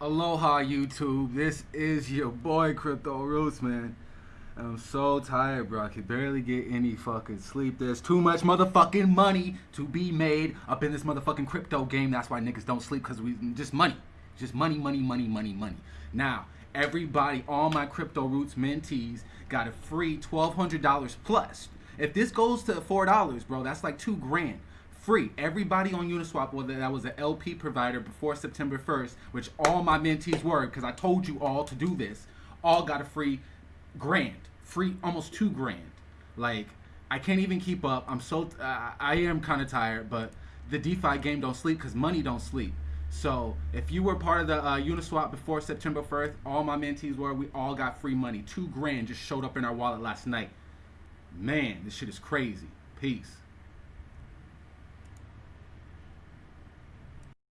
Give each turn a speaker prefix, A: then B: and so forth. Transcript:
A: Aloha YouTube. This is your boy Crypto Roots, man. I'm so tired, bro. I can barely get any fucking sleep. There's too much motherfucking money to be made up in this motherfucking crypto game. That's why niggas don't sleep because we just money. Just money, money, money, money, money. Now, everybody, all my Crypto Roots mentees got a free $1,200 plus. If this goes to $4, bro, that's like two grand free. Everybody on Uniswap, whether that was an LP provider before September 1st, which all my mentees were, because I told you all to do this, all got a free grand, free almost two grand. Like I can't even keep up. I'm so uh, I am kind of tired, but the DeFi game don't sleep because money don't sleep. So if you were part of the uh, Uniswap before September 1st, all my mentees were. We all got free money. Two grand just showed up in our wallet last night. Man, this shit is crazy. Peace.